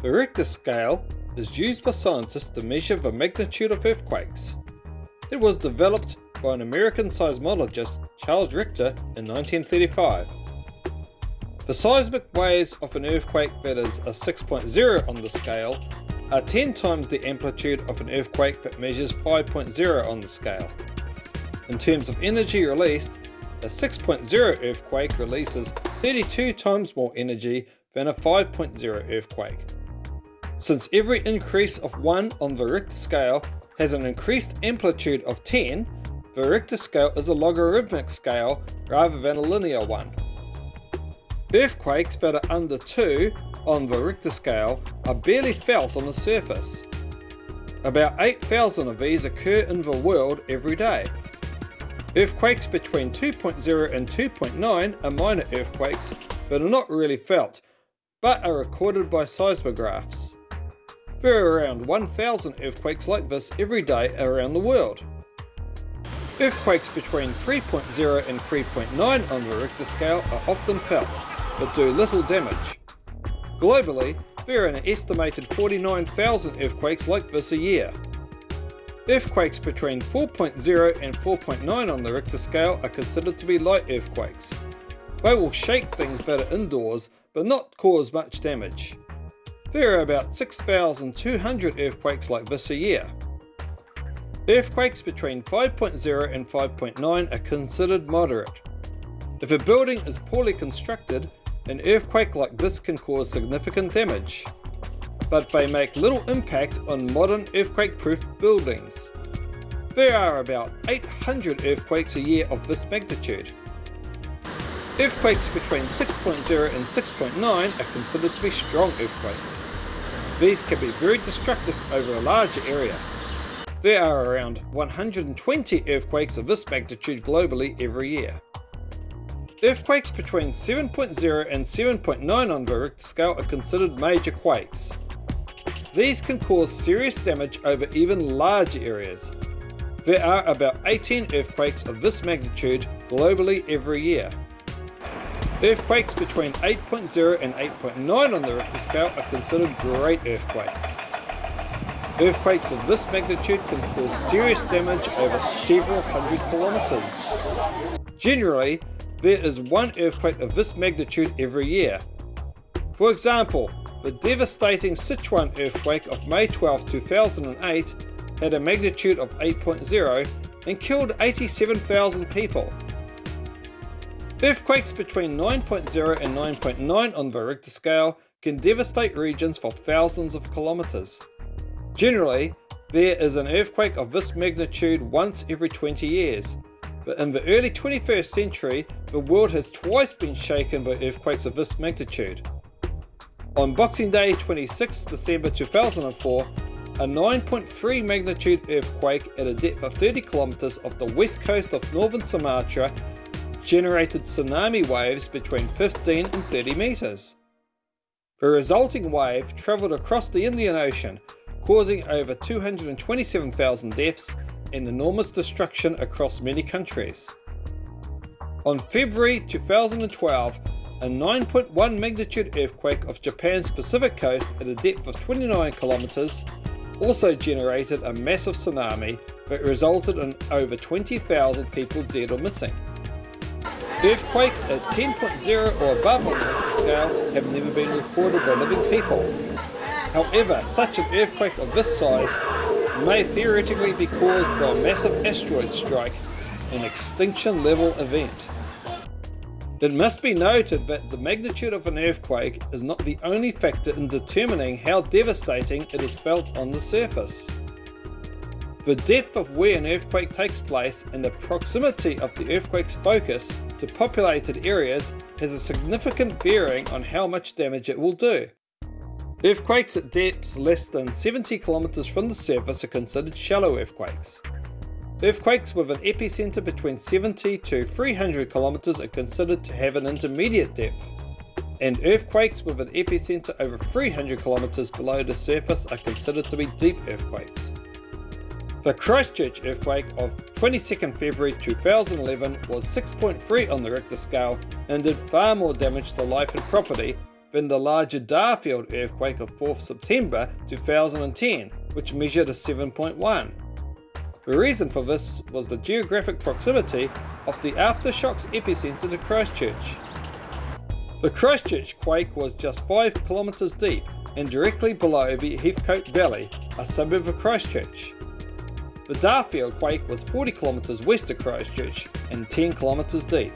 The Richter scale is used by scientists to measure the magnitude of earthquakes. It was developed by an American seismologist, Charles Richter, in 1935. The seismic waves of an earthquake that is a 6.0 on the scale are 10 times the amplitude of an earthquake that measures 5.0 on the scale. In terms of energy released, a 6.0 earthquake releases 32 times more energy than a 5.0 earthquake. Since every increase of 1 on the Richter scale has an increased amplitude of 10, the Richter scale is a logarithmic scale rather than a linear one. Earthquakes that are under 2 on the Richter scale are barely felt on the surface. About 8,000 of these occur in the world every day. Earthquakes between 2.0 and 2.9 are minor earthquakes that are not really felt, but are recorded by seismographs. There are around 1,000 earthquakes like this every day around the world. Earthquakes between 3.0 and 3.9 on the Richter scale are often felt, but do little damage. Globally, there are an estimated 49,000 earthquakes like this a year. Earthquakes between 4.0 and 4.9 on the Richter scale are considered to be light earthquakes. They will shake things are indoors, but not cause much damage. There are about 6,200 earthquakes like this a year. Earthquakes between 5.0 and 5.9 are considered moderate. If a building is poorly constructed, an earthquake like this can cause significant damage. But they make little impact on modern earthquake-proof buildings. There are about 800 earthquakes a year of this magnitude. Earthquakes between 6.0 and 6.9 are considered to be strong earthquakes. These can be very destructive over a larger area. There are around 120 earthquakes of this magnitude globally every year. Earthquakes between 7.0 and 7.9 on the Richter scale are considered major quakes. These can cause serious damage over even larger areas. There are about 18 earthquakes of this magnitude globally every year. Earthquakes between 8.0 and 8.9 on the Richter scale are considered great earthquakes. Earthquakes of this magnitude can cause serious damage over several hundred kilometres. Generally, there is one earthquake of this magnitude every year. For example, the devastating Sichuan earthquake of May 12, 2008 had a magnitude of 8.0 and killed 87,000 people. Earthquakes between 9.0 and 9.9 on the Richter scale can devastate regions for thousands of kilometres. Generally, there is an earthquake of this magnitude once every 20 years, but in the early 21st century, the world has twice been shaken by earthquakes of this magnitude. On Boxing Day 26 December 2004, a 9.3 magnitude earthquake at a depth of 30 kilometers off the west coast of northern Sumatra generated tsunami waves between 15 and 30 meters. The resulting wave traveled across the Indian Ocean, causing over 227,000 deaths and enormous destruction across many countries. On February 2012, a 9.1 magnitude earthquake off Japan's Pacific coast at a depth of 29 kilometers also generated a massive tsunami that resulted in over 20,000 people dead or missing. Earthquakes at 10.0 or above on the Richter scale have never been recorded by living people. However, such an earthquake of this size may theoretically be caused by a massive asteroid strike, an extinction level event. It must be noted that the magnitude of an earthquake is not the only factor in determining how devastating it is felt on the surface. The depth of where an earthquake takes place and the proximity of the earthquake's focus to populated areas has a significant bearing on how much damage it will do. Earthquakes at depths less than 70 kilometers from the surface are considered shallow earthquakes. Earthquakes with an epicenter between 70 to 300 kilometers are considered to have an intermediate depth, and earthquakes with an epicenter over 300 kilometers below the surface are considered to be deep earthquakes. The Christchurch earthquake of 22nd February 2011 was 6.3 on the Richter scale and did far more damage to life and property than the larger Darfield earthquake of 4th September 2010, which measured a 7.1. The reason for this was the geographic proximity of the aftershocks epicenter to Christchurch. The Christchurch quake was just 5 kilometres deep and directly below the Heathcote Valley, a suburb of Christchurch. The Darfield quake was 40 kilometres west of Christchurch and 10 kilometres deep.